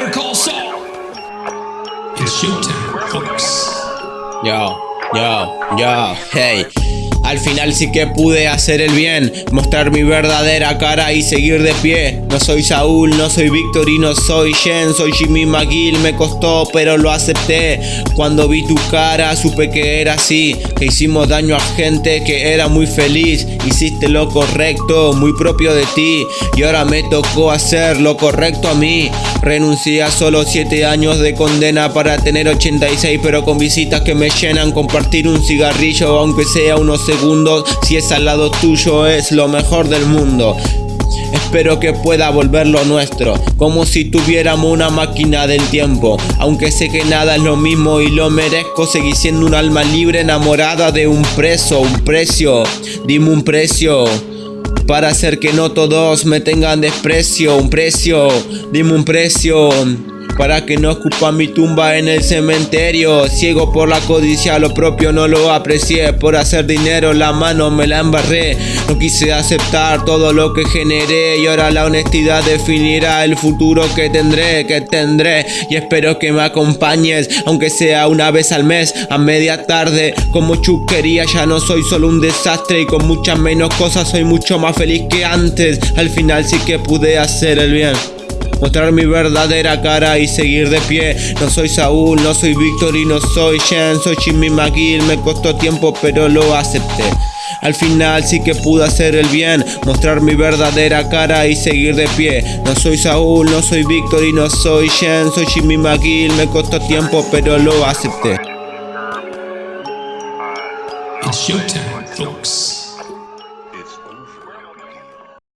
Better call Saul. It's showtime, folks. Yo, yo, yo, hey. Al final sí que pude hacer el bien, mostrar mi verdadera cara y seguir de pie. No soy Saúl, no soy Víctor y no soy Jen, soy Jimmy McGill, me costó pero lo acepté. Cuando vi tu cara supe que era así, que hicimos daño a gente que era muy feliz. Hiciste lo correcto, muy propio de ti, y ahora me tocó hacer lo correcto a mí. Renuncié a solo 7 años de condena para tener 86, pero con visitas que me llenan, compartir un cigarrillo aunque sea unos segundos si es al lado tuyo es lo mejor del mundo. Espero que pueda volver lo nuestro, como si tuviéramos una máquina del tiempo. Aunque sé que nada es lo mismo y lo merezco, seguir siendo un alma libre enamorada de un preso, un precio. Dime un precio. Para hacer que no todos me tengan desprecio, un precio, dime un precio para que no escupa mi tumba en el cementerio. Ciego por la codicia, lo propio no lo aprecié. Por hacer dinero la mano me la embarré. No quise aceptar todo lo que generé y ahora la honestidad definirá el futuro que tendré, que tendré. Y espero que me acompañes, aunque sea una vez al mes, a media tarde. Como chuquería ya no soy solo un desastre y con muchas menos cosas soy mucho más feliz que antes. Al final sí que pude hacer el bien mostrar mi verdadera cara y seguir de pie. No soy Saúl, no soy Víctor y no soy Shen, soy Jimmy McGill. Me costó tiempo, pero lo acepté. Al final sí que pude hacer el bien, mostrar mi verdadera cara y seguir de pie. No soy Saúl, no soy Víctor y no soy Shen, soy Jimmy McGill. Me costó tiempo, pero lo acepté. It's showtime, folks.